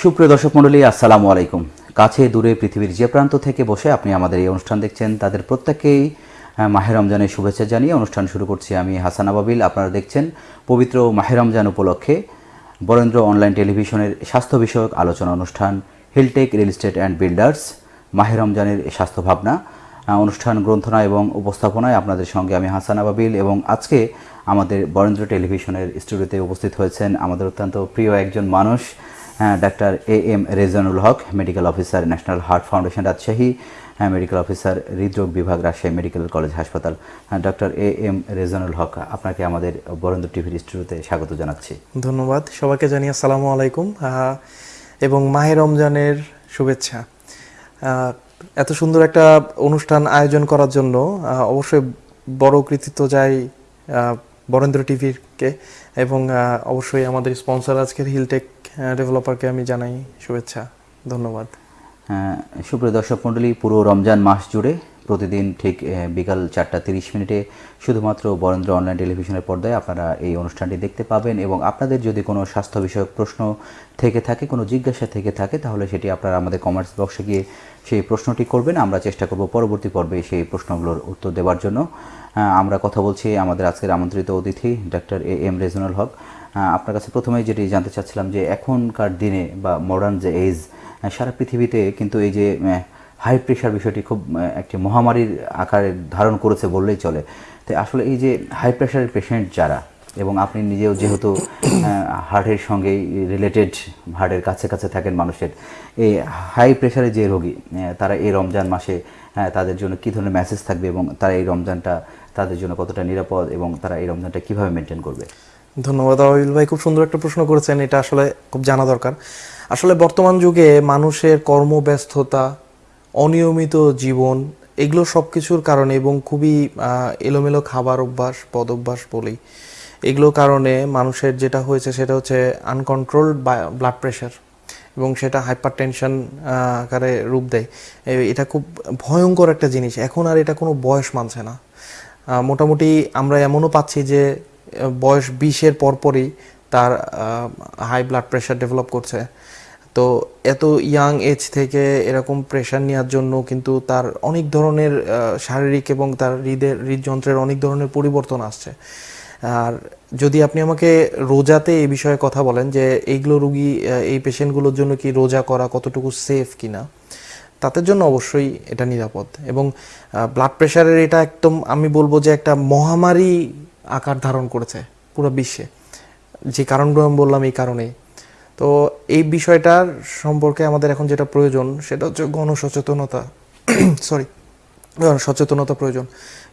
সুপ্রিয় দর্শক মণ্ডলী আসসালামু আলাইকুম। কাছে দূরে পৃথিবীর যে প্রান্ত থেকে বসে আপনি আমাদের এই অনুষ্ঠান দেখছেন তাদের প্রত্যেককেই আহ, মাহে রমজানের শুভেচ্ছা জানিয়ে অনুষ্ঠান শুরু করছি আমি হাসান আবাবিল। আপনারা দেখছেন পবিত্র মাহে রমজান উপলক্ষে বরেন্দ্র অনলাইন টেলিভিশনের স্বাস্থ্য বিষয়ক আলোচনা অনুষ্ঠান Hilltech real estate and builders মাহে রমজানের স্বাস্থ্য ভাবনা অনুষ্ঠান গ্রন্থনা এবং উপস্থাপনায় আপনাদের সঙ্গে আমি হাসান আবাবিল এবং আজকে আমাদের বরেন্দ্র টেলিভিশনের স্টুডিওতে উপস্থিত হয়েছেন আমাদের অত্যন্ত প্রিয় একজন মানুষ doctor A M Rezanul Haque medical officer national heart foundation Rajshahi হ্যাঁ, মেডিকেল অফিসার হৃদরোগ বিভাগ রাজশাহী মেডিকেল কলেজ হাসপাতাল। হ্যাঁ, ডক্টর এ এম রেজানুল হক আপনাকে আমাদের বরেন্দ্র টিভির স্টুডিওতে স্বাগত জানাচ্ছি। ধন্যবাদ। সবাইকে জানিয়ে আসসালামু আলাইকুম। এবং মাহে রমজানের শুভেচ্ছা। এত সুন্দর একটা অনুষ্ঠান আয়োজন করার জন্য অবশ্যই বড় কৃতিত্ব আহ, বরেন্দ্র টিভিকে এবং অবশ্যই আমাদের স্পন্সর আজকের হিলটেক ডেভেলপারকে আমি জানাই শুভেচ্ছা ধন্যবাদ। হ্যাঁ, সুপ্রিয় দর্শক মণ্ডলী পুরো রমজান মাস জুড়ে প্রতিদিন ঠিক বিকাল চারটা তিরিশ মিনিটে শুধুমাত্র বরেন্দ্র অনলাইন টেলিভিশনের পর্দায় আপনারা এই অনুষ্ঠানটি দেখতে পাবেন এবং আপনাদের যদি কোনো স্বাস্থ্য বিষয়ক প্রশ্ন থেকে থাকে কোনো জিজ্ঞাসা থেকে থাকে তাহলে সেটি আপনারা আমাদের কমেন্টস বক্সে গিয়ে সেই প্রশ্নটি করবেন। আমরা চেষ্টা করব পরবর্তী পর্বে সেই প্রশ্নগুলোর উত্তর দেওয়ার জন্য। আমরা কথা বলছি আমাদের আজকের আমন্ত্রিত অতিথি ডক্টর এ এম রেজনাল হক। আপনার কাছে প্রথমেই যেটি জানতে চাচ্ছিলাম যে এখনকার দিনে বা মডার্ন যে এজ সারা পৃথিবীতে কিন্তু এই যে হাই প্রেশার বিষয়টি খুব একটি মহামারীর আকারে ধারণ করেছে বললেই চলে। তো আসলে এই যে হাই প্রেশারের পেশেন্ট যারা, এবং আপনি নিজেও যেহেতু হার্টের সঙ্গে রিলেটেড হার্টের কাছে কাছে থাকেন মানুষের, এই হাই প্রেশারের যে রোগী তারা এই রমজান মাসে তাদের জন্য কী ধরনের মেসেজ থাকবে এবং তারা এই রমজানটা তাদের জন্য কতটা নিরাপদ এবং তারা এই রমজানটা কীভাবে মেনটেন করবে? ধন্যবাদ আবিল ভাই, খুব সুন্দর একটা প্রশ্ন করেছেন, এটা আসলে খুব জানা দরকার। আসলে বর্তমান যুগে মানুষের কর্মব্যস্ততা, অনিয়মিত জীবন, এগুলো সব কিছুর কারণে এবং খুবই এলোমেলো খাবার অভ্যাস, পদ অভ্যাস বলি, এগুলো কারণে মানুষের যেটা হয়েছে সেটা হচ্ছে আনকন্ট্রোলড ব্লাড প্রেশার এবং সেটা হাইপার টেনশন আকারে রূপ দেয়। এটা খুব ভয়ঙ্কর একটা জিনিস। এখন আর এটা কোনো বয়স মানছে না। মোটামুটি আমরা এমনও পাচ্ছি যে বয়স বিশের পরপরই তার হাই ব্লাড প্রেশার ডেভেলপ করছে। তো এত ইয়াং এজ থেকে এরকম প্রেশার নেওয়ার জন্য কিন্তু তার অনেক ধরনের শারীরিক এবং তার হৃদের, হৃদযন্ত্রের অনেক ধরনের পরিবর্তন আসছে। আর যদি আপনি আমাকে রোজাতে এই বিষয়ে কথা বলেন যে এইগুলো রুগী এই পেশেন্টগুলোর জন্য কি রোজা করা কতটুকু সেফ কিনা, তাদের জন্য অবশ্যই এটা নিরাপদ। এবং ব্লাড প্রেশারের এটা একদম আমি বলব যে একটা মহামারী আকার ধারণ করেছে পুরো বিশ্বে। যে কারণগুলো আমি বললাম এই কারণেই। তো এই বিষয়টার সম্পর্কে আমাদের এখন যেটা প্রয়োজন, সেটা হচ্ছে গণসচেতনতা। সরি সচেতনতা প্রয়োজন।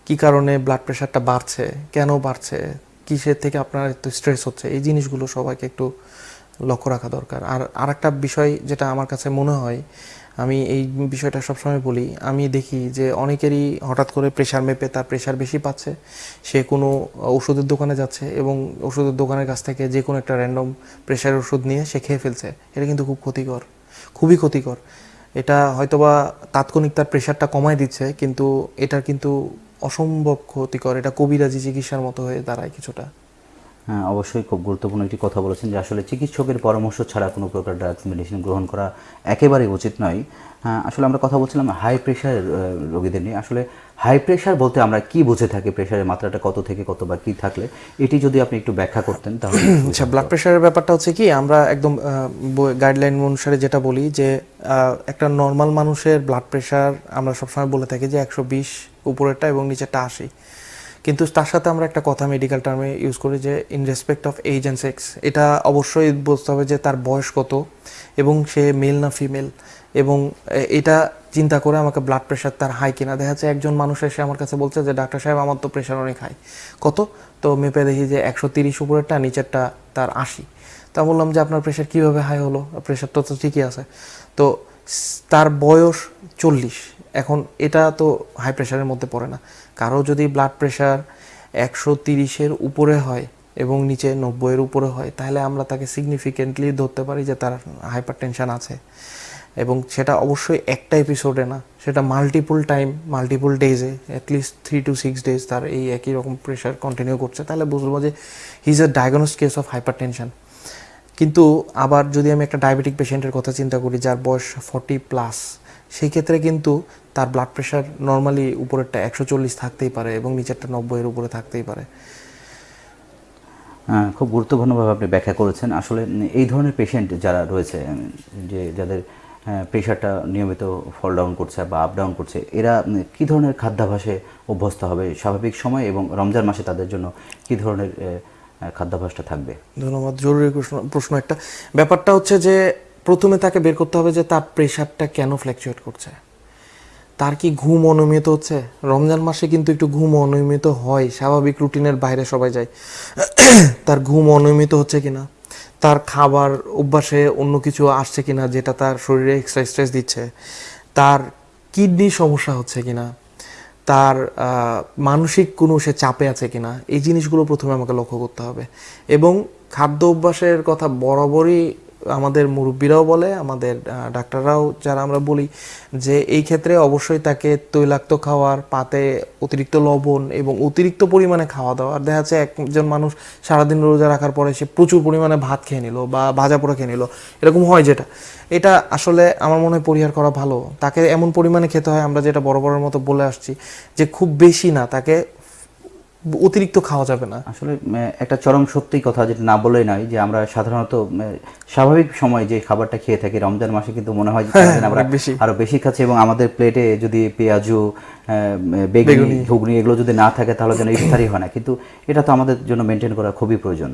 কি কারণে ব্লাড প্রেশারটা বাড়ছে, কেন বাড়ছে, কিসের থেকে আপনার একটু স্ট্রেস হচ্ছে, এই জিনিসগুলো সবাইকে একটু লক্ষ্য রাখা দরকার। আর আরেকটা বিষয় যেটা আমার কাছে মনে হয় আমি এই বিষয়টা সবসময় বলি। আমি দেখি যে অনেকেরই হঠাৎ করে প্রেশার মেপে তার প্রেশার বেশি পাচ্ছে। সে কোনো ওষুধের দোকানে যাচ্ছে এবং ওষুধের দোকানের কাছ থেকে যে কোনো একটা র্যান্ডম প্রেশার ওষুধ নিয়ে সে খেয়ে ফেলছে। এটা কিন্তু খুব ক্ষতিকর, খুবই ক্ষতিকর। এটা হয়তোবা তাৎক্ষণিক তার প্রেশারটা কমায় দিচ্ছে, কিন্তু এটার কিন্তু অসম্ভব ক্ষতিকর। এটা কবিরাজি চিকিৎসার মতো হয়ে দাঁড়ায় কিছুটা। অবশ্যই খুব গুরুত্বপূর্ণ একটি কথা বলেছেন যে আসলে চিকিৎসকের পরামর্শ ছাড়া কোনো প্রকার ড্রাগস মেডিসিন গ্রহণ করা একেবারেই উচিত নয়। হ্যাঁ, আসলে আমরা কথা বলছিলাম হাই প্রেশার রোগীদের নিয়ে। আসলে হাই প্রেশার বলতে আমরা কি বুঝে থাকি প্রেশারের মাত্রাটা কত থেকে কত বা কি থাকলে? এটি যদি আপনি একটু ব্যাখ্যা করতেন তাহলে আচ্ছা ব্লাড প্রেশারের ব্যাপারটা হচ্ছে কি আমরা একদম গাইডলাইন অনুসারে যেটা বলি যে একটা নর্মাল মানুষের ব্লাড প্রেশার আমরা সবসময় বলে থাকি যে একশো বিশ উপরেরটা এবং নিচেরটা আশি। কিন্তু তার সাথে আমরা একটা কথা মেডিকেল টার্মে ইউজ করি যে in respect of age and sex এটা অবশ্যই বুঝতে হবে যে তার বয়স কত এবং সে মেল না ফিমেল এবং এটা চিন্তা করে আমাকে ব্লাড প্রেশার তার হাই কিনা। দেখা যাচ্ছে একজন মানুষ এসে আমার কাছে বলছে যে, ডাক্তার সাহেব, আমার তো প্রেশার অনেক হাই কত? তো মেপে দেখি যে, একশো তিরিশ উপরেরটা, নিচেরটা তার আশি। তা বললাম যে, আপনার প্রেশার কীভাবে হাই হলো? প্রেশার তো তো ঠিকই আছে। তো, তার বয়স চল্লিশ। এখন এটা তো হাই প্রেশারের মধ্যে পড়ে না। কারও যদি ব্লাড প্রেশার একশো তিরিশের উপরে হয় এবং নিচে নব্বইয়ের উপরে হয়, তাহলে আমরা তাকে সিগনিফিকেন্টলি ধরতে পারি যে তার হাইপার টেনশন আছে। এবং সেটা অবশ্যই একটা এপিসোডে না, সেটা multiple time multiple ডেজে at least three two six days তার এই একই রকম প্রেশার কন্টিনিউ করছে। তাহলে বুঝব যে he is a diagnose case of hypertension কিন্তু আবার যদি আমি একটা ডায়াবেটিক পেশেন্টের কথা চিন্তা করি, যার বয়স ফর্টি প্লাস সেই ক্ষেত্রে কিন্তু তার ব্লাড প্রেশার নর্মালি উপরেরটা একশো চল্লিশ থাকতেই পারে এবং নিচেরটা নব্বইয়ের উপরে থাকতেই পারে। খুব গুরুত্বপূর্ণভাবে আপনি ব্যাখ্যা করেছেন। আসলে এই ধরনের পেশেন্ট যারা রয়েছে যে যাদের প্রেশারটা নিয়মিত ফল ডাউন করছে বা আপ ডাউন করছে এরা কি ধরনের খাদ্যাভ্যাসে অভ্যস্ত হবে স্বাভাবিক সময় এবং রমজান মাসে তাদের জন্য কি ধরনের খাদ্যাভ্যাসটা থাকবে? ধন্যবাদ। জরুরি প্রশ্ন একটা। ব্যাপারটা হচ্ছে যে প্রথমে তাকে বের করতে হবে যে তার প্রেশারটা কেন ফ্ল্যাকচুয়েট করছে। তার কি ঘুম অনিয়মিত হচ্ছে? রমজান মাসে কিন্তু একটু ঘুম অনিয়মিত হয়, স্বাভাবিক রুটিনের বাইরে সবাই যায়। তার ঘুম অনিয়মিত হচ্ছে কিনা? তার খাবার অভ্যাসে অন্য কিছু আসছে কিনা যেটা তার শরীরে এক্সট্রা স্ট্রেস দিচ্ছে? তার কিডনি সমস্যা হচ্ছে কিনা? তার মানসিক কোনো সে চাপে আছে কিনা? এই জিনিসগুলো প্রথমে আমাকে লক্ষ্য করতে হবে। এবং খাদ্য অভ্যাসের কথা বরাবরই আমাদের মুরব্বীরাও বলে, আমাদের ডাক্তাররাও যারা আমরা বলি যে এই ক্ষেত্রে অবশ্যই তাকে তৈলাক্ত খাওয়ার, পাতে অতিরিক্ত লবণ এবং অতিরিক্ত পরিমাণে খাওয়া দাওয়া। আর দেখা যাচ্ছে একজন মানুষ সারাদিন রোজা রাখার পরে সে প্রচুর পরিমাণে ভাত খেয়ে নিল বা ভাজা পোড়া খেয়ে নিল। এরকম হয় যেটা। এটা আসলে আমার মনে হয় পরিহার করা ভালো। তাকে এমন পরিমাণে খেতে হয়, আমরা যেটা বড় বড়ের মতো বলে আসছি, যে খুব বেশি না, তাকে অতিরিক্ত খাওয়া যাবে না। আসলে একটা চরম সত্যি কথা যেটা না বলেই নয় যে আমরা সাধারণত স্বাভাবিক সময় যে খাবারটা খেয়ে থাকি রমজান মাসে কিন্তু মনে হয় যে আমরা আরও বেশি খাচ্ছি এবং আমাদের প্লেটে যদি পেঁয়াজু বেগুনি ঘুগনি এগুলো যদি না থাকে তাহলে যেন ইফতারি হয় না। কিন্তু এটা তো আমাদের জন্য মেনটেন করা খুবই প্রয়োজন।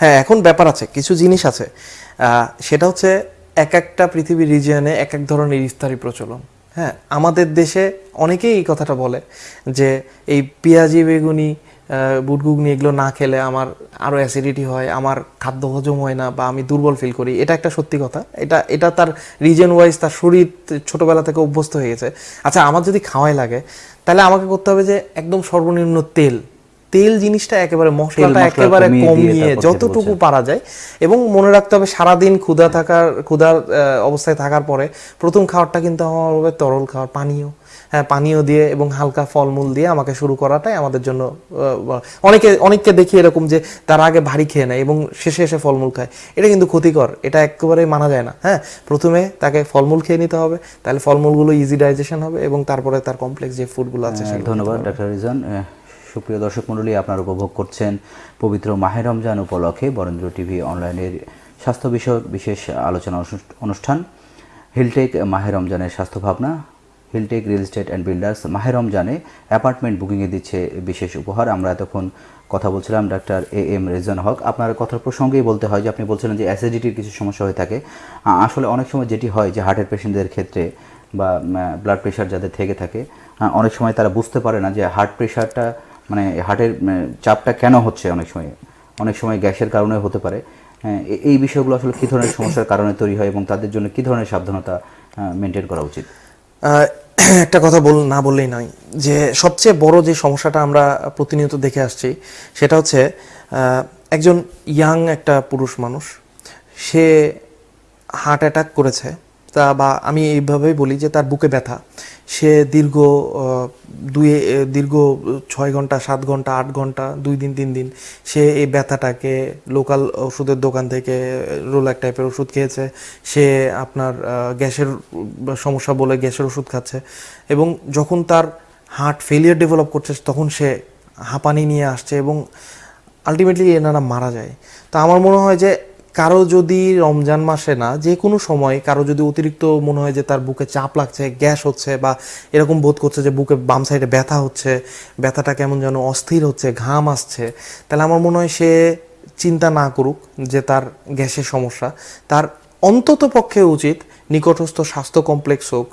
হ্যাঁ এখন ব্যাপার আছে কিছু জিনিস আছে। আহ, সেটা হচ্ছে এক একটা পৃথিবীর রিজিয়নে এক এক ধরনের ইফতারি প্রচলন। হ্যাঁ আমাদের দেশে অনেকেই এই কথাটা বলে যে এই পেঁয়াজি, বেগুনি বুটগুগনি এগুলো না খেলে আমার আরও অ্যাসিডিটি হয়, আমার খাদ্য হজম হয় না বা আমি দুর্বল ফিল করি। এটা একটা সত্যি কথা। এটা এটা তার রিজন ওয়াইজ তার শরীর ছোটোবেলা থেকে অভ্যস্ত হয়ে গেছে। আচ্ছা আমার যদি খাওয়াই লাগে, তাহলে আমাকে করতে হবে যে একদম সর্বনিম্ন তেল। তেল জিনিসটা একেবারে মশলাটা একেবারে কমিয়ে যতটুকু পারা যায়। এবং মনে রাখতে হবে সারাদিন ক্ষুধা থাকার ক্ষুধার অবস্থায় থাকার পরে প্রথম খাবারটা কিন্তু আমার হবে তরল খাবার পানীয়। হ্যাঁ পানীয় দিয়ে এবং হালকা ফলমূল দিয়ে আমাকে শুরু করাটাই আমাদের জন্য অনেকে অনেককে দেখি এরকম যে তার আগে ভারী খেয়ে নেয় এবং শেষে এসে ফলমূল খায়। এটা কিন্তু ক্ষতিকর এটা একেবারে মানা যায় না। হ্যাঁ প্রথমে তাকে ফলমূল খেয়ে নিতে হবে তাহলে ফলমূলগুলো ইজি ডাইজেশন হবে এবং তারপরে তার কমপ্লেক্স যে ফুডগুলো আছে আহ, ধন্যবাদ ডাক্তার রিজন। সুপ্রিয় দর্শক মণ্ডলী, আপনারা উপভোগ করছেন পবিত্র মাহে রমজান উপলক্ষে বরেন্দ্র টিভি অনলাইনের স্বাস্থ্য বিষয়ক বিশেষ আলোচনা অনুষ- অনুষ্ঠান। হিলটেক মাহে রমজানের স্বাস্থ্য ভাবনা Hilltech real estate and builders মাহে রমজানে অ্যাপার্টমেন্ট বুকিংয়ে দিচ্ছে বিশেষ উপহার। আমরা এতক্ষণ কথা বলছিলাম doctor A M Rezan Haque. আপনার কথার প্রসঙ্গেই বলতে হয় যে, আপনি বলছিলেন যে অ্যাসিডিটির কিছু সমস্যা হয়ে থাকে। আসলে অনেক সময় যেটি হয় যে হার্টের পেশেন্টদের ক্ষেত্রে বা ব্লাড প্রেশার যাদের থেকে থাকে অনেক সময় তারা বুঝতে পারে না যে হার্ট প্রেশারটা মানে হার্টের চাপটা কেন হচ্ছে অনেক সময়? অনেক সময় গ্যাসের কারণে হতে পারে। হ্যাঁ, এই বিষয়গুলো আসলে কী ধরনের সমস্যার কারণে তৈরি হয় এবং তাদের জন্য কী ধরনের সাবধানতা মেনটেন করা উচিত? একটা কথা বল না বললেই নয়। যে সবচেয়ে বড় যে সমস্যাটা আমরা প্রতিনিয়ত দেখে আসছি সেটা হচ্ছে একজন ইয়াং একটা পুরুষ মানুষ সে হার্ট অ্যাটাক করেছে। তা বা আমি এইভাবেই বলি যে তার বুকে ব্যথা। সে দীর্ঘ দুই দীর্ঘ ছয় ঘণ্টা, সাত ঘণ্টা, আট ঘণ্টা, দুই দিন, তিন দিন সে এই ব্যথাটাকে লোকাল ওষুধের দোকান থেকে রোলাক টাইপের ওষুধ খেয়েছে। সে আপনার গ্যাসের সমস্যা বলে গ্যাসের ওষুধ খাচ্ছে এবং যখন তার হার্ট ফেলিয়ার ডেভেলপ করছে তখন সে হাঁপানি নিয়ে আসছে এবং আলটিমেটলি এনারা মারা যায়। তো আমার মনে হয় যে কারও যদি রমজান মাসে না, যে কোনো সময় কারও যদি অতিরিক্ত মনে হয় যে তার বুকে চাপ লাগছে, গ্যাস হচ্ছে বা এরকম বোধ করছে যে বুকে বাম সাইডে ব্যথা হচ্ছে, ব্যথাটা কেমন যেন অস্থির হচ্ছে, ঘাম আসছে, তাহলে আমার মনে হয় সে চিন্তা না করুক যে তার গ্যাসের সমস্যা। তার অন্তত পক্ষে উচিত নিকটস্থ স্বাস্থ্য কমপ্লেক্স হোক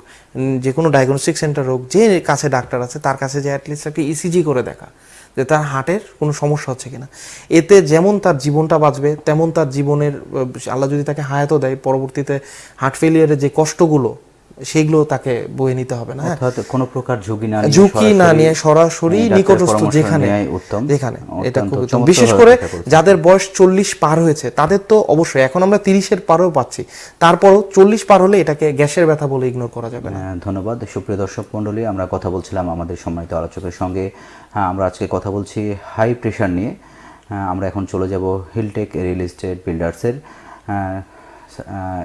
যে কোনো ডায়াগনস্টিক সেন্টার হোক, যে কাছে ডাক্তার আছে, তার কাছে যে অ্যাটলিস্ট একটা ইসিজি করে দেখা। যে তার হার্টের কোনো সমস্যা হচ্ছে কিনা। এতে যেমন তার জীবনটা বাঁচবে, তেমন তার জীবনের আল্লাহ যদি তাকে হায়াতও দেয়, পরবর্তীতে হার্ট ফেলিয়ারের যে কষ্টগুলো সেগুলো তাকে বয়ে নিতে হবে না হ্যাঁ? অর্থাৎ কোনো প্রকার ঝুঁকি না ঝুঁকি না নিয়ে সরাসরি নিকটস্থ যেখানে যেখানে। এটা খুব বিশেষ করে যাদের বয়স চল্লিশ পার হয়েছে তাদের তো অবশ্যই এখন আমরা তিরিশের পারও পাচ্ছি। তারপরও চল্লিশ পার হলে এটাকে গ্যাসের ব্যথা বলে ইগনোর করা যাবে না। হ্যাঁ, ধন্যবাদ। সুপ্রিয় দর্শক মণ্ডলী আমরা কথা বলছিলাম আমাদের সম্মানিত আলোচকের সঙ্গে। হ্যাঁ, আমরা আজকে কথা বলছি হাই প্রেশার নিয়ে। হ্যাঁ, আমরা এখন চলে যাব হিলটেক রিয়েল এস্টেট বিল্ডার্সের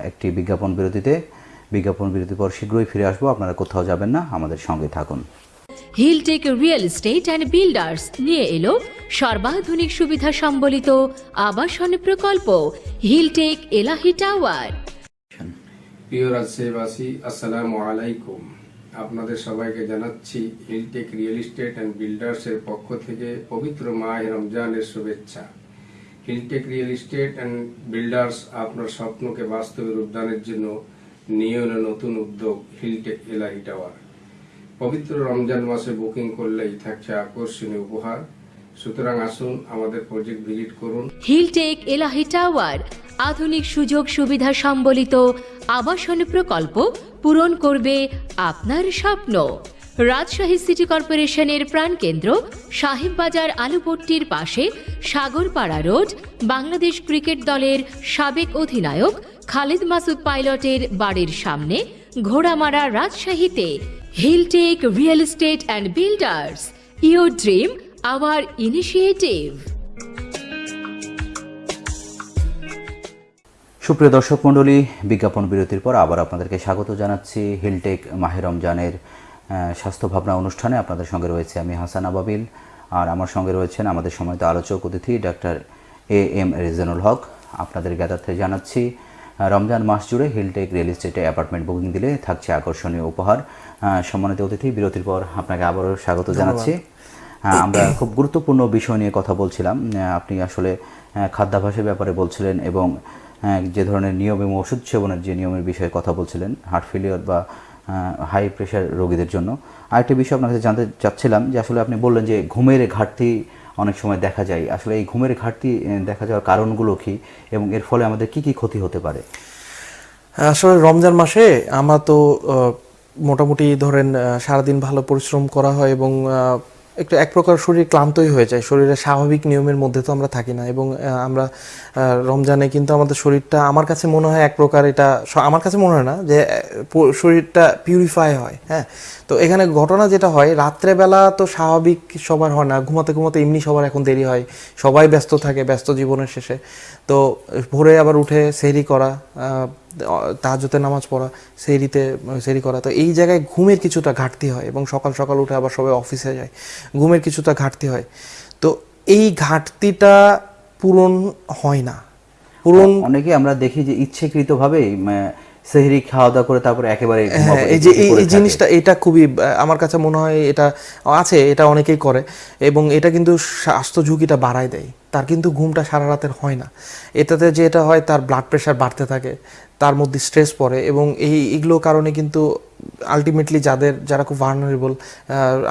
একটি বিজ্ঞাপন বিরতিতে। বিজ্ঞাপন বিরতির পর শীঘ্রই ফিরে আসব। আপনারা কোথাও যাবেন না আমাদের সঙ্গে থাকুন। Hilltech real estate and builders নিয়ে এলো সর্বাধুনিক সুবিধা সম্বলিত আবাসন প্রকল্প হিলটেক এলাহি টাওয়ার প্রিয় রাজশাহীবাসী আসসালামু আলাইকুম। আপনাদের সবাইকে জানাচ্ছি হিলটেক রিয়েল এস্টেট অ্যান্ড বিল্ডার্সের পক্ষ থেকে পবিত্র মাহ রমজানের শুভেচ্ছা। Hilltech real estate and builders আপনার স্বপ্নকে বাস্তবে রূপদানের জন্য নিয়ে নতুন উদ্যোগ হিলটেক এলাহি টাওয়ার। পবিত্র রমজান মাসে বুকিং করলেই থাকছে আকর্ষণীয় উপহার। সুতরাং আসুন আমাদের প্রজেক্ট ভিজিট করুন। হিলটেক এলাহি টাওয়ার, আধুনিক সুযোগ সুবিধা সম্বলিত আবাসন প্রকল্প পূরণ করবে আপনার স্বপ্ন। রাজশাহী সিটি কর্পোরেশনের প্রাণকেন্দ্র সাহেববাজার আলুপট্টির পাশে সাগরপাড়া রোড, বাংলাদেশ ক্রিকেট দলের সাবেক অধিনায়ক খালিদ মাসুদ পাইলটের বাড়ির সামনে ঘোড়ামারা রাজশাহীতে Hilltech real estate and builders your dream, our initiative. সুপ্রিয় দর্শক মণ্ডলী, বিজ্ঞাপন বিরতির পর আবার আপনাদেরকে স্বাগত জানাচ্ছি হিলটেক মাহে রমজানের স্বাস্থ্য ভাবনা অনুষ্ঠানে। আপনাদের সঙ্গে রয়েছে আমি হাসান আবাবিল আর আমার সঙ্গে রয়েছেন আমাদের সময়ত আলোচক অতিথি ডাক্তার এ এম রেজানুল হক। আপনাদের জ্ঞাতার্থে জানাচ্ছি রমজান মাস জুড়ে হিলটেক রিয়েল এস্টেটে অ্যাপার্টমেন্ট বুকিং দিলে থাকছে আকর্ষণীয় উপহার। সম্মানিত অতিথি বিরতির পর আপনাকে আবারও স্বাগত জানাচ্ছি। আমরা খুব গুরুত্বপূর্ণ বিষয় নিয়ে কথা বলছিলাম। আপনি আসলে আহ, খাদ্যাভ্যাসের ব্যাপারে বলছিলেন এবং যে ধরনের নিয়ম এবং ওষুধ সেবনের যে নিয়মের বিষয়ে কথা বলছিলেন হার্ট ফেলিওর বা হাই প্রেশার রোগীদের জন্য। আরেকটি বিষয় আপনার কাছে জানতে চাচ্ছিলাম যে আসলে আপনি বললেন যে ঘুমের ঘাটতি অনেক সময় দেখা যায়। আসলে এই ঘুমের ঘাটতি দেখা যাওয়ার কারণগুলো কি এবং এর ফলে আমাদের কি কি ক্ষতি হতে পারে? আসলে রমজান মাসে আমরা তো মোটামুটি ধরেন সারাদিন ভালো পরিশ্রম করা হয় এবং একটু এক প্রকার শরীর ক্লান্তই হয়ে যায়। শরীরের স্বাভাবিক নিয়মের মধ্যে তো আমরা থাকি না এবং আমরা রমজানে কিন্তু আমাদের শরীরটা আমার কাছে মনে হয় এক প্রকার এটা আমার কাছে মনে হয় না যে শরীরটা পিউরিফাই হয় হ্যাঁ? তো এখানে ঘটনা যেটা হয়, রাত্রেবেলা তো স্বাভাবিক সবার হয় না, ঘুমাতে ঘুমাতে এমনি সবার এখন দেরি হয়, সবাই ব্যস্ত থাকে ব্যস্ত জীবনের শেষে। তো ভোরে আবার উঠে সেহরি করা তাহাজতে নামাজ পড়া, সেহরিতে, সেহরি করা। তো এই জায়গায় ঘুমের কিছুটা ঘাটতি হয় এবং সকাল সকাল উঠে আবার সবাই অফিসে যায়, ঘুমের কিছুটা ঘাটতি হয়। তো এই ঘাটতিটা পূরণ হয় না। পূরণ অনেকে আমরা দেখি যে ইচ্ছেকৃতভাবেই সেহরি খাওয়া দাওয়া করে তারপরে একেবারে হ্যাঁ এই যে এই। জিনিসটা এটা খুবই আমার কাছে মনে হয় এটা আছে এটা অনেকেই করে এবং এটা কিন্তু স্বাস্থ্য ঝুঁকিটা বাড়ায় দেয়। তার কিন্তু ঘুমটা সারা রাতের হয় না। এটাতে যেটা হয় তার ব্লাড প্রেশার বাড়তে থাকে তার মধ্যে স্ট্রেস পড়ে এবং এই এগুলো কারণে কিন্তু আলটিমেটলি যাদের যারা খুব ভার্নারেবল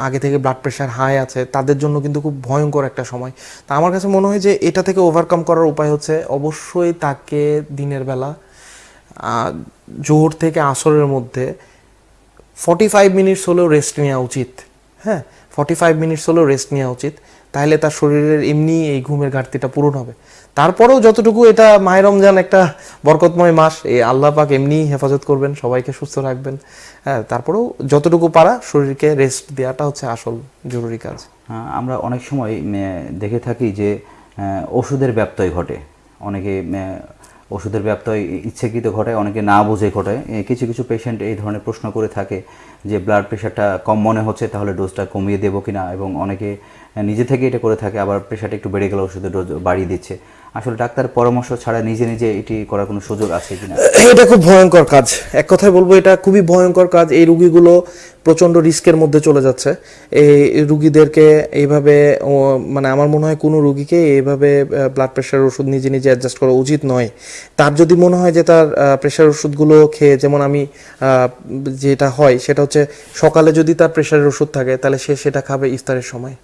আগে থেকে ব্লাড প্রেশার হাই আছে তাদের জন্য কিন্তু খুব ভয়ঙ্কর একটা সময়। তা আমার কাছে মনে হয় যে এটা থেকে ওভারকাম করার উপায় হচ্ছে অবশ্যই তাকে দিনের বেলা জোহর থেকে আসরের মধ্যে ফর্টি ফাইভ মিনিটস হলেও রেস্ট নেওয়া উচিত। হ্যাঁ ফর্টি ফাইভ মিনিটস হলেও রেস্ট নেওয়া উচিত। তাহলে তার শরীরের এমনি এই ঘুমের ঘাটতিটা পূরণ হবে। তারপরেও যতটুকু এটা মায়ের রমজান একটা বরকতময় মাস, এই আল্লাহ পাক এমনি হেফাজত করবেন, সবাইকে সুস্থ রাখবেন। হ্যাঁ তারপরেও যতটুকু পারা শরীরকে রেস্ট দেওয়াটা হচ্ছে আসল জরুরি কাজ। আমরা অনেক সময় দেখে থাকি যে ওষুধের ব্যত্যয় ঘটে। অনেকে ওষুধের ব্যত্যয় ইচ্ছাকৃত ঘটায়, অনেকে না বুঝে ঘটায়। কিছু কিছু পেশেন্ট এই ধরনের প্রশ্ন করে থাকে যে ব্লাড প্রেশারটা কম মনে হচ্ছে, তাহলে ডোজটা কমিয়ে দেবো কিনা? এবং অনেকে নিজে থেকে এটা করে থাকে, আবার প্রেশারটা একটু বেড়ে গেলে ওষুধের ডোজ বাড়িয়ে দিচ্ছে। আসলে ডাক্তার পরামর্শ ছাড়া নিজে নিজে এটি করার কোনো সুযোগ আছে কিনা? এটা খুব ভয়ঙ্কর কাজ। এক কথায় বলব, এটা খুবই ভয়ঙ্কর কাজ। এই রুগীগুলো প্রচণ্ড রিস্কের মধ্যে চলে যাচ্ছে। এই রুগীদেরকে এইভাবে মানে আমার মনে হয় কোনো রুগীকে এইভাবে ব্লাড প্রেশার ওষুধ নিজে নিজে অ্যাডজাস্ট করা উচিত নয়। তার যদি মনে হয় যে তার প্রেশার ওষুধগুলো খেয়ে, যেমন আমি যেটা হয়, সেটা হচ্ছে সকালে যদি তার প্রেশারের ওষুধ থাকে, তাহলে সে সেটা খাবে ইফতারের সময়।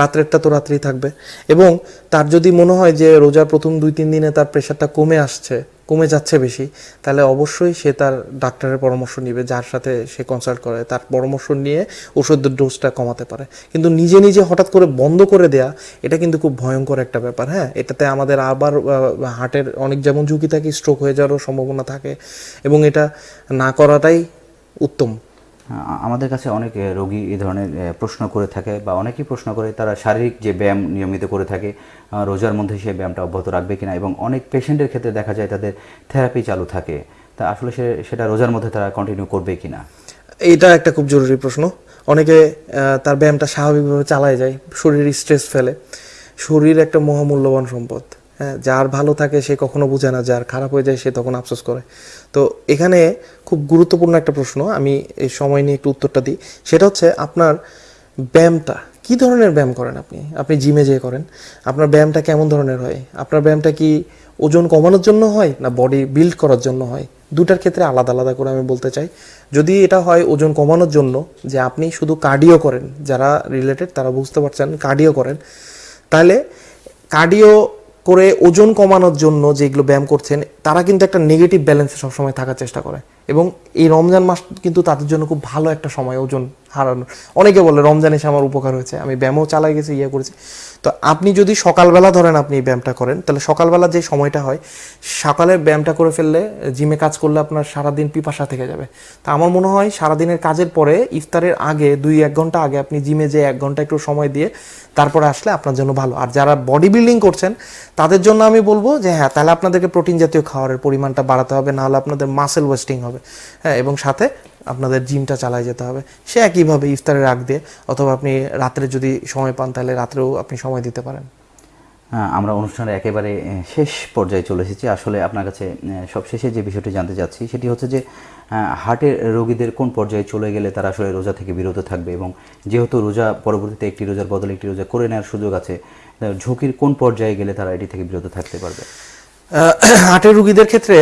রাত্রেরটা তো রাত্রেই থাকবে। এবং তার যদি মনে হয় যে রোজার প্রথম দুই, তিন দিনে তার প্রেশারটা কমে আসছে, কমে যাচ্ছে বেশি, তাহলে অবশ্যই সে তার ডাক্তারের পরামর্শ নিবে, যার সাথে সে কনসাল্ট করে, তার পরামর্শ নিয়ে ওষুধের ডোজটা কমাতে পারে। কিন্তু নিজে নিজে হঠাৎ করে বন্ধ করে দেয়া, এটা কিন্তু খুব ভয়ঙ্কর একটা ব্যাপার হ্যাঁ? এটাতে আমাদের আবার হার্টের অনেক যেমন ঝুঁকি থাকে স্ট্রোক হয়ে যাওয়ারও সম্ভাবনা থাকে, এবং এটা না করাটাই উত্তম। আমাদের কাছে অনেক রোগী এই ধরনের প্রশ্ন করে থাকে বা অনেকেই প্রশ্ন করে তারা শারীরিক যে ব্যায়াম নিয়মিত করে থাকে রোজার মধ্যে সেই ব্যায়ামটা অব্যাহত রাখবে কিনা এবং অনেক পেশেন্টের ক্ষেত্রে দেখা যায় তাদের থেরাপি চালু থাকে। তা আসলে সে, সেটা রোজার মধ্যে তারা কন্টিনিউ করবে কিনা? এটা একটা খুব জরুরি প্রশ্ন। অনেকে তার ব্যায়ামটা স্বাভাবিকভাবে চালায় যায়, শরীর স্ট্রেস ফেলে। শরীর একটা মহামূল্যবান সম্পদ হ্যাঁ যার ভালো থাকে সে কখনো বোঝে না, যার খারাপ হয়ে যায় সে তখন আফসোস করে। তো এখানে খুব গুরুত্বপূর্ণ একটা প্রশ্ন, আমি এই সময় নিয়ে একটু উত্তরটা দিই। সেটা হচ্ছে আপনার ব্যায়ামটা, কি ধরনের ব্যায়াম করেন আপনি? আপনি জিমে যেয়ে করেন, আপনার ব্যায়ামটা কেমন ধরনের হয়? আপনার ব্যায়ামটা কি ওজন কমানোর জন্য হয় না বডি বিল্ড করার জন্য হয়? দুটার ক্ষেত্রে আলাদা আলাদা করে আমি বলতে চাই। যদি এটা হয় ওজন কমানোর জন্য যে আপনি শুধু কার্ডিও করেন, যারা রিলেটেড তারা বুঝতে পারছেন কার্ডিও করেন, তাহলে কার্ডিও করে ওজন কমানোর জন্য যেগুলো ব্যায়াম করছেন, তারা কিন্তু একটা নেগেটিভ ব্যালেন্সে সবসময় থাকার চেষ্টা করে। এবং এই রমজান মাস কিন্তু তাদের জন্য খুব ভালো একটা সময়, ওজন হারানো। অনেকে বলে, রমজান এসে আমার উপকার হয়েছে, আমি ব্যায়ামও চালাই গেছি ইয়ে করেছি। তো আপনি যদি সকালবেলা ধরেন আপনি এই ব্যায়ামটা করেন, তাহলে সকালবেলা যে সময়টা হয় সকালে ব্যায়ামটা করে ফেললে জিমে কাজ করলে আপনার সারাদিন পিপাসা থেকে যাবে। তা আমার মনে হয় সারাদিনের কাজের পরে ইফতারের আগে দুই এক ঘণ্টা আগে আপনি জিমে যে এক ঘণ্টা একটু সময় দিয়ে তারপরে আসলে আপনার জন্য ভালো। আর যারা বডি বিল্ডিং করছেন, তাদের জন্য আমি বলব যে হ্যাঁ তাহলে আপনাদেরকে প্রোটিন জাতীয় খাবারের পরিমাণটা বাড়াতে হবে, নাহলে আপনাদের মাসেল ওয়েস্টিং হবে। হ্যাঁ এবং সাথে আপনাদের জিমটা চালায় যেতে হবে। সে একইভাবে ইফতারের আগ দিয়ে, অথবা আপনি রাত্রে যদি সময় পান, তাহলে রাত্রেও আপনি সময় দিতে পারেন। আমরা অনুষ্ঠানের একেবারে শেষ পর্যায়ে চলে এসেছি। আসলে আপনার কাছে সবশেষে যে বিষয়টি জানতে চাচ্ছি, সেটি হচ্ছে যে হার্টের রোগীদের কোন পর্যায়ে চলে গেলে তারা আসলে রোজা থেকে বিরত থাকবে এবং যেহেতু রোজা, পরবর্তীতে একটি রোজার বদলে একটি রোজা করে নেওয়ার সুযোগ আছে ঝুঁকির কোন পর্যায়ে গেলে তারা এটি থেকে বিরত থাকতে পারবে? হার্টের রুগীদের ক্ষেত্রে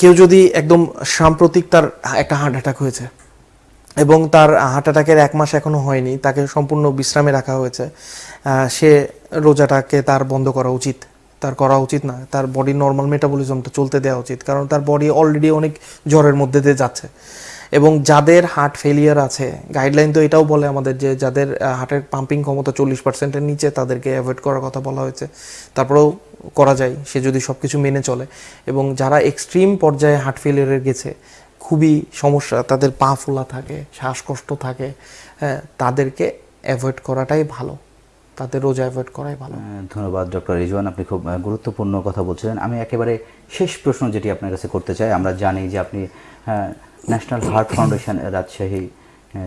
কেউ যদি একদম সাম্প্রতিক তার একটা হার্ট অ্যাটাক হয়েছে এবং তার হার্ট অ্যাটাকের এক মাস এখনও হয়নি, তাকে সম্পূর্ণ বিশ্রামে রাখা হয়েছে সে রোজাটাকে তার বন্ধ করা উচিত, তার করা উচিত না, তার বডি নর্মাল মেটাবলিজমটা চলতে দেওয়া উচিত, কারণ তার বডি অলরেডি অনেক জ্বরের মধ্যে দিয়ে যাচ্ছে। এবং যাদের হার্ট ফেলিয়ার আছে গাইডলাইন তো এটাও বলে আমাদের যে যাদের হার্টের পাম্পিং ক্ষমতা চল্লিশ পার্সেন্টের নিচে তাদেরকে অ্যাভয়েড করার কথা বলা হয়েছে। তারপরেও করা যায়, সে যদি সব কিছু মেনে চলে। এবং যারা এক্সট্রিম পর্যায়ে হার্ট ফেলিয়ারে গেছে, খুবই সমস্যা, তাদের পা ফোলা থাকে, শ্বাসকষ্ট থাকে হ্যাঁ তাদেরকে অ্যাভয়েড করাটাই ভালো। তাদের রোজা অ্যাভয়েড করাই ভালো। ধন্যবাদ, ডক্টর রিজওয়ান, আপনি খুব গুরুত্বপূর্ণ কথা বলছিলেন। আমি একেবারে শেষ প্রশ্ন যেটি আপনার কাছে করতে চাই, আমরা জানি যে আপনি ন্যাশনাল হার্ট ফাউন্ডেশন রাজশাহী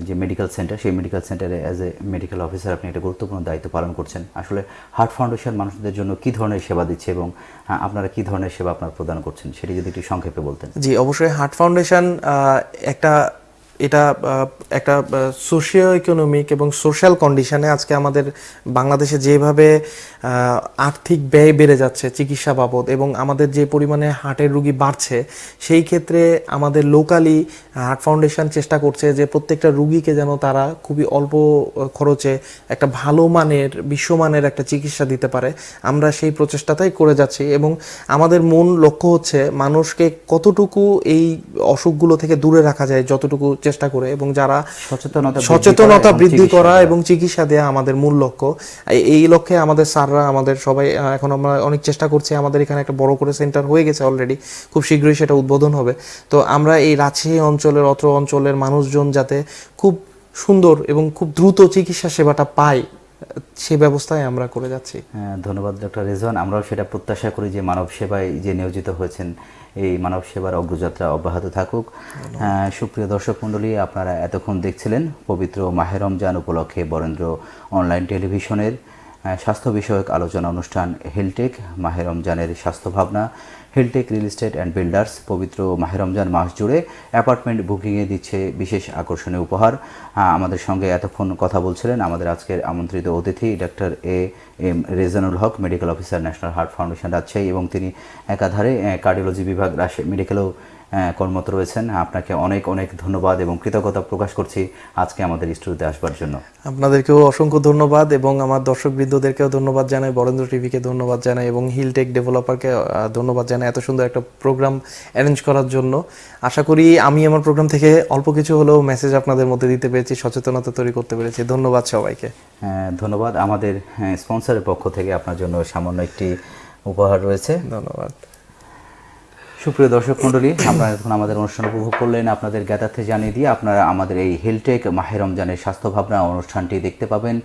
যে মেডিকেল সেন্টার সেই মেডিকেল সেন্টারে অ্যাজ এ মেডিকেল অফিসার আপনি একটা গুরুত্বপূর্ণ দায়িত্ব পালন করছেন। আসলে হার্ট ফাউন্ডেশন মানুষদের জন্য কি ধরনের সেবা দিচ্ছে এবং আপনারা কি ধরনের সেবা আপনারা প্রদান করছেন, সেটি যদি একটু সংক্ষেপে বলতেন। জি, অবশ্যই হার্ট ফাউন্ডেশন একটা এটা একটা সোশিও ইকোনমিক এবং সোশ্যাল কন্ডিশনে আজকে আমাদের বাংলাদেশে যেভাবে আর্থিক ব্যয় বেড়ে যাচ্ছে চিকিৎসা বাবদ এবং আমাদের যে পরিমাণে হার্টের রুগী বাড়ছে, সেই ক্ষেত্রে আমাদের লোকালি হার্ট ফাউন্ডেশন চেষ্টা করছে যে প্রত্যেকটা রুগীকে যেন তারা খুবই অল্প খরচে একটা ভালো মানের, বিশ্বমানের একটা চিকিৎসা দিতে পারে। আমরা সেই প্রচেষ্টাটাই করে যাচ্ছি এবং আমাদের মূল লক্ষ্য হচ্ছে মানুষকে কতটুকু এই অসুখগুলো থেকে দূরে রাখা যায়, যতটুকু চেষ্টা করে এবং যারা সচেতনতা বৃদ্ধি সচেতনতা করা এবং বৃদ্ধি চিকিৎসা করা এবং চিকিৎসা দেওয়া আমাদের মূল লক্ষ্য। এই- এই লক্ষ্যে আমাদের স্যাররা আমাদের সবাই এখন আমরা অনেক চেষ্টা করছি। আমাদের এখানে একটা বড় করে সেন্টার হয়ে গেছে অলরেডি খুব শীঘ্রই সেটা উদ্বোধন হবে। তো আমরা এই রাজশাহী অঞ্চলের অত্র অঞ্চলের মানুষজন যাতে খুব সুন্দর এবং খুব দ্রুত চিকিৎসা সেবাটা পায় সে ব্যবস্থায় আমরা করে যাচ্ছি। হ্যাঁ, ধন্যবাদ ডক্টর রিজওয়ান। আমরাও সেটা প্রত্যাশা করি যে মানব সেবায় যে নিয়োজিত হয়েছেন এই মানব সেবার অগ্রযাত্রা অব্যাহত থাকুক। সুপ্রিয় দর্শক মণ্ডলী আপনারা এতক্ষণ দেখছিলেন পবিত্র মাহে রমজান উপলক্ষে বরেন্দ্র অনলাইন টেলিভিশনের স্বাস্থ্য বিষয়ক আলোচনা অনুষ্ঠান হেলটেক মাহে রমজানের স্বাস্থ্য ভাবনা। Hilltech real estate and builders পবিত্র মাহে রমজান মাস জুড়ে অ্যাপার্টমেন্ট বুকিংয়ে দিচ্ছে বিশেষ আকর্ষণীয় উপহার। আমাদের সঙ্গে এতক্ষণ কথা বলছিলেন আমাদের আজকের আমন্ত্রিত অতিথি doctor A M Rezanul Haque medical officer national heart foundation Rajshahi এবং তিনি একাধারে কার্ডিওলজি বিভাগ রাজশাহী মেডিকেলেও কর্মরত রয়েছেন। আপনাকে অনেক অনেক ধন্যবাদ এবং কৃতজ্ঞতা প্রকাশ করছি আজকে আমাদের স্টুডিওতে আসবার জন্য। আপনাদেরকেও অসংখ্য ধন্যবাদ এবং আমার দর্শক দর্শকবৃন্দদেরকেও ধন্যবাদ জানাই বরেন্দ্র টিভিকে ধন্যবাদ জানাই এবং হিলটেক ডেভেলপারকে ধন্যবাদ জানাই এত সুন্দর একটা প্রোগ্রাম অ্যারেঞ্জ করার জন্য। আশা করি আমি আমার প্রোগ্রাম থেকে অল্প কিছু হলেও মেসেজ আপনাদের মধ্যে দিতে পেরেছি সচেতনতা তৈরি করতে পেরেছি। ধন্যবাদ সবাইকে। হ্যাঁ, ধন্যবাদ। আমাদের স্পন্সরের পক্ষ থেকে আপনার জন্য সামান্য একটি উপহার রয়েছে। ধন্যবাদ। সুপ্রিয় দর্শক মন্ডলী আপনারা এখন আমাদের অনুষ্ঠান উপভোগ করলেন, আপনাদের জ্ঞাতার্থে জানিয়ে দিয়ে আপনারা আমাদের এই হেলটেক মাহে রমজানের স্বাস্থ্য ভাবনা অনুষ্ঠানটি দেখতে পাবেন।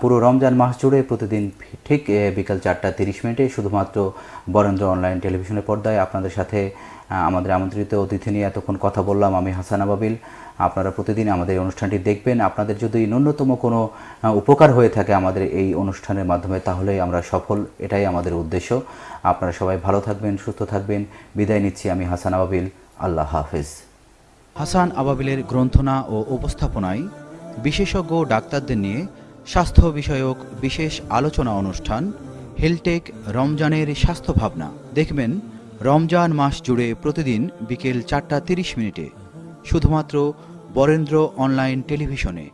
পুরো রমজান মাস জুড়ে প্রতিদিন ঠিক বিকাল চারটা তিরিশ মিনিটে শুধুমাত্র বরেন্দ্র অনলাইন টেলিভিশনের পর্দায় আপনাদের সাথে আমাদের আমন্ত্রিত অতিথি নিয়ে এতক্ষণ কথা বললাম আমি হাসান আবাবিল। আপনারা প্রতিদিন আমাদের এই অনুষ্ঠানটি দেখবেন। আপনাদের যদি ন্যূনতম কোনো উপকার হয়ে থাকে আমাদের এই অনুষ্ঠানের মাধ্যমে, তাহলে আমরা সফল, এটাই আমাদের উদ্দেশ্য। আপনারা সবাই ভালো থাকবেন, সুস্থ থাকবেন। বিদায় নিচ্ছি আমি হাসান আবাবিল। আল্লাহ হাফেজ। হাসান আবাবিলের গ্রন্থনা ও উপস্থাপনায় বিশেষজ্ঞ ডাক্তারদের নিয়ে স্বাস্থ্য বিষয়ক বিশেষ আলোচনা অনুষ্ঠান হেলটেক রমজানের স্বাস্থ্য ভাবনা। দেখবেন, রমজান মাস জুড়ে প্রতিদিন বিকেল চারটা তিরিশ মিনিটে। শুধুমাত্র বরেন্দ্র অনলাইন টেলিভিশনে।